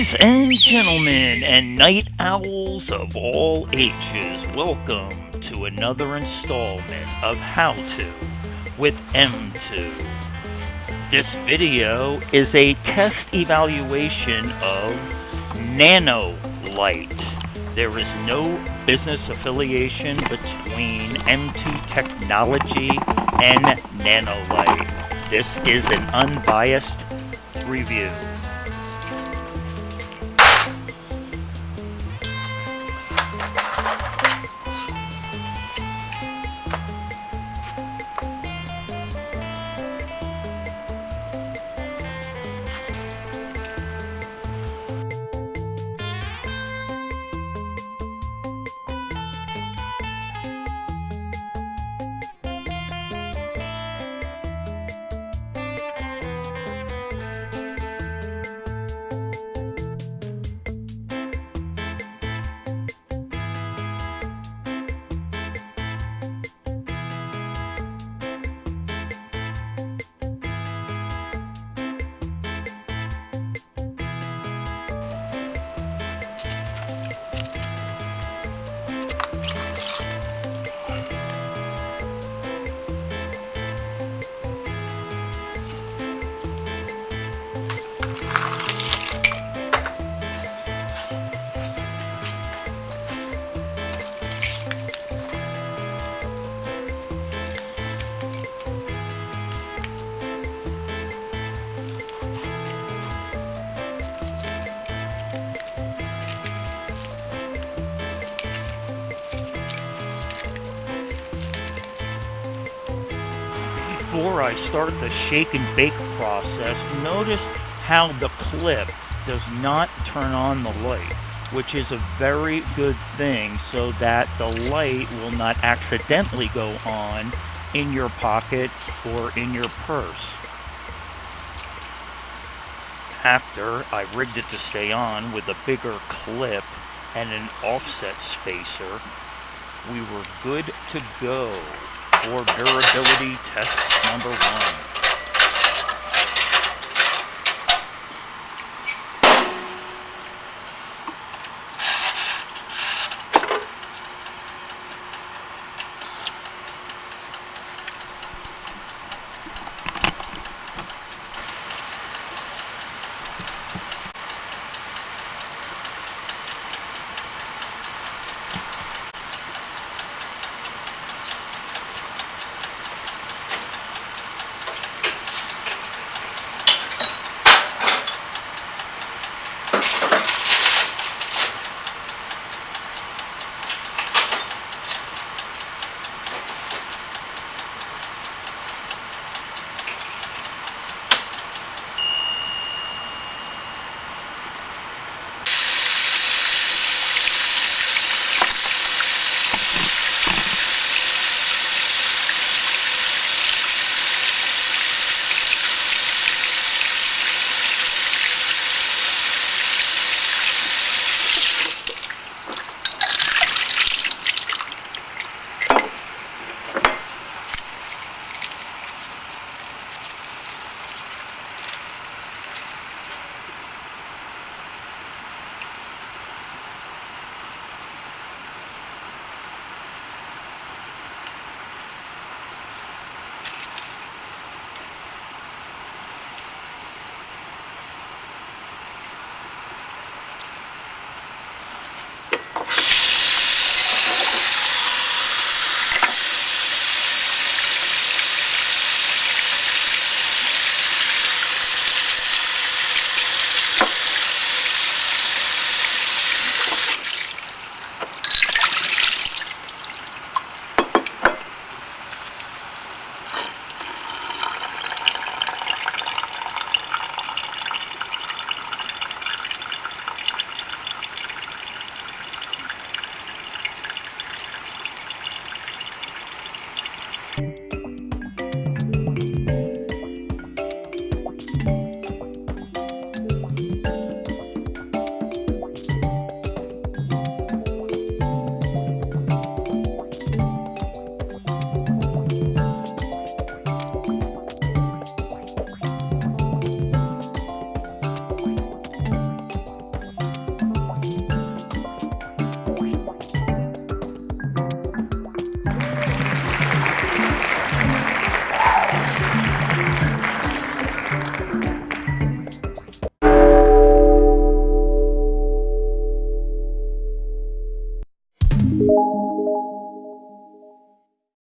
Ladies and gentlemen, and night owls of all ages, welcome to another installment of How To with M2. This video is a test evaluation of Nanolight. There is no business affiliation between M2 Technology and Nanolight. This is an unbiased review. Before I start the shake and bake process, notice how the clip does not turn on the light, which is a very good thing so that the light will not accidentally go on in your pocket or in your purse. After I rigged it to stay on with a bigger clip and an offset spacer, we were good to go for durability test number one.